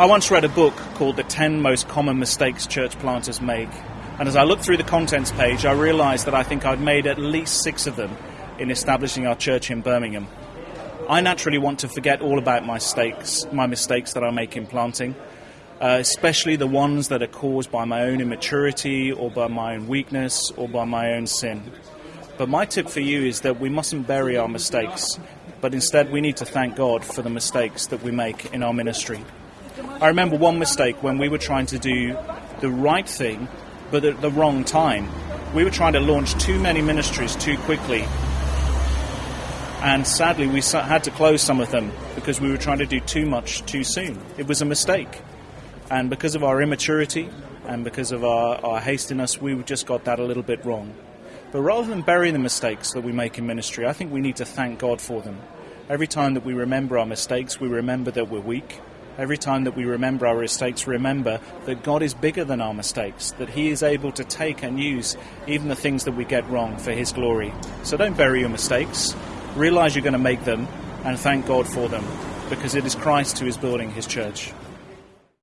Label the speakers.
Speaker 1: I once read a book called The 10 Most Common Mistakes Church Planters Make. And as I looked through the contents page, I realized that I think I'd made at least six of them in establishing our church in Birmingham. I naturally want to forget all about my mistakes, my mistakes that I make in planting, uh, especially the ones that are caused by my own immaturity or by my own weakness or by my own sin. But my tip for you is that we mustn't bury our mistakes, but instead we need to thank God for the mistakes that we make in our ministry. I remember one mistake when we were trying to do the right thing, but at the wrong time. We were trying to launch too many ministries too quickly. And sadly, we had to close some of them because we were trying to do too much too soon. It was a mistake. And because of our immaturity and because of our, our hastiness, we just got that a little bit wrong. But rather than bury the mistakes that we make in ministry, I think we need to thank God for them. Every time that we remember our mistakes, we remember that we're weak, Every time that we remember our mistakes, remember that God is bigger than our mistakes, that He is able to take and use even the things that we get wrong for His glory. So don't bury your mistakes. Realize you're going to make them and thank God for them because it is Christ who is building His church.